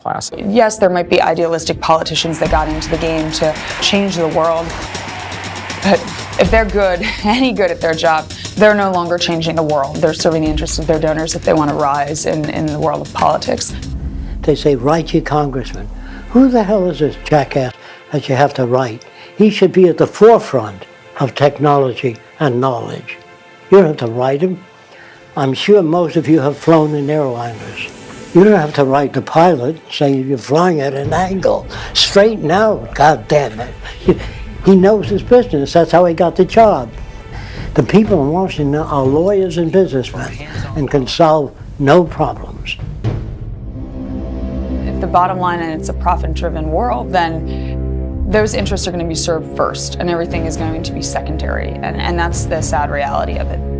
class. Yes, there might be idealistic politicians that got into the game to change the world, but if they're good, any good at their job, they're no longer changing the world. They're serving the interests of their donors if they want to rise in, in the world of politics. They say, write your congressman. Who the hell is this jackass that you have to write? He should be at the forefront of technology and knowledge. You don't have to write him. I'm sure most of you have flown in airliners. You don't have to write the pilot saying you're flying at an angle. Straighten out, God damn it. He knows his business. That's how he got the job. The people in Washington are lawyers and businessmen and can solve no problems. If the bottom line and it's a profit-driven world, then those interests are going to be served first and everything is going to be secondary. And, and that's the sad reality of it.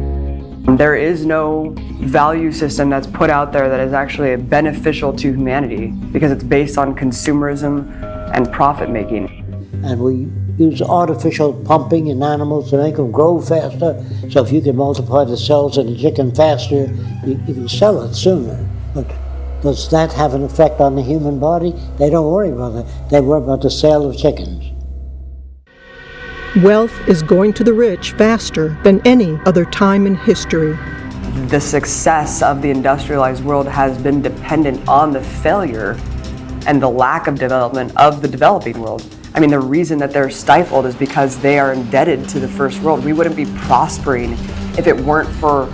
There is no value system that's put out there that is actually beneficial to humanity because it's based on consumerism and profit making. And we use artificial pumping in animals to make them grow faster. So if you can multiply the cells in a chicken faster, you, you can sell it sooner. But does that have an effect on the human body? They don't worry about that. They worry about the sale of chickens. Wealth is going to the rich faster than any other time in history. The success of the industrialized world has been dependent on the failure and the lack of development of the developing world. I mean, the reason that they're stifled is because they are indebted to the first world. We wouldn't be prospering if it weren't for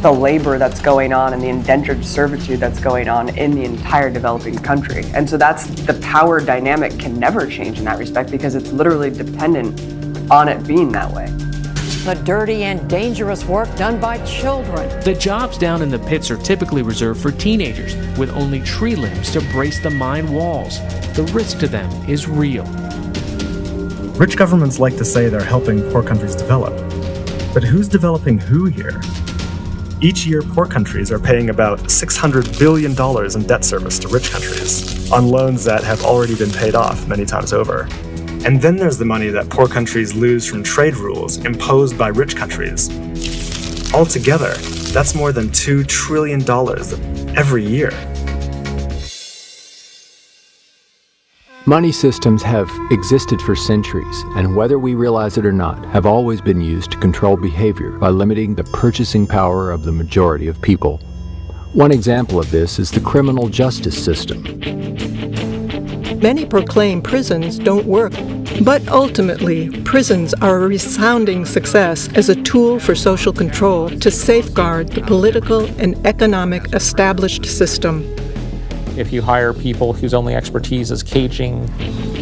the labor that's going on and the indentured servitude that's going on in the entire developing country. And so that's the power dynamic can never change in that respect because it's literally dependent on it being that way. The dirty and dangerous work done by children. The jobs down in the pits are typically reserved for teenagers with only tree limbs to brace the mine walls. The risk to them is real. Rich governments like to say they're helping poor countries develop. But who's developing who here? Each year, poor countries are paying about $600 billion in debt service to rich countries, on loans that have already been paid off many times over. And then there's the money that poor countries lose from trade rules imposed by rich countries. Altogether, that's more than $2 trillion every year. Money systems have existed for centuries, and whether we realize it or not, have always been used to control behavior by limiting the purchasing power of the majority of people. One example of this is the criminal justice system. Many proclaim prisons don't work, but ultimately, prisons are a resounding success as a tool for social control to safeguard the political and economic established system. If you hire people whose only expertise is caging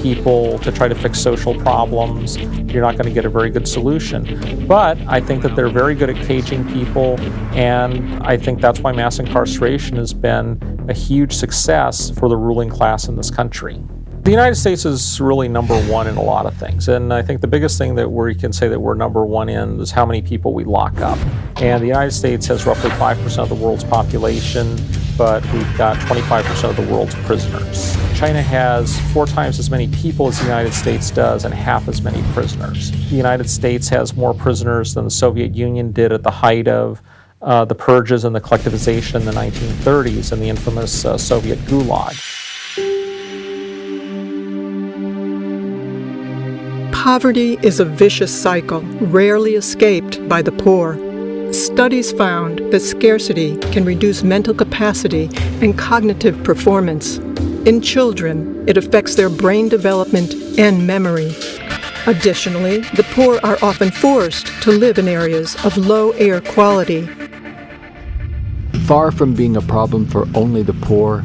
people to try to fix social problems, you're not going to get a very good solution. But I think that they're very good at caging people, and I think that's why mass incarceration has been a huge success for the ruling class in this country. The United States is really number one in a lot of things, and I think the biggest thing that we can say that we're number one in is how many people we lock up. And the United States has roughly 5% of the world's population, but we've got 25% of the world's prisoners. China has four times as many people as the United States does and half as many prisoners. The United States has more prisoners than the Soviet Union did at the height of uh, the purges and the collectivization in the 1930s and the infamous uh, Soviet Gulag. Poverty is a vicious cycle, rarely escaped by the poor. Studies found that scarcity can reduce mental capacity and cognitive performance. In children, it affects their brain development and memory. Additionally, the poor are often forced to live in areas of low air quality. Far from being a problem for only the poor,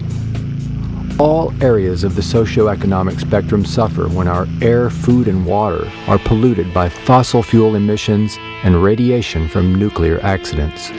all areas of the socioeconomic spectrum suffer when our air, food, and water are polluted by fossil fuel emissions and radiation from nuclear accidents.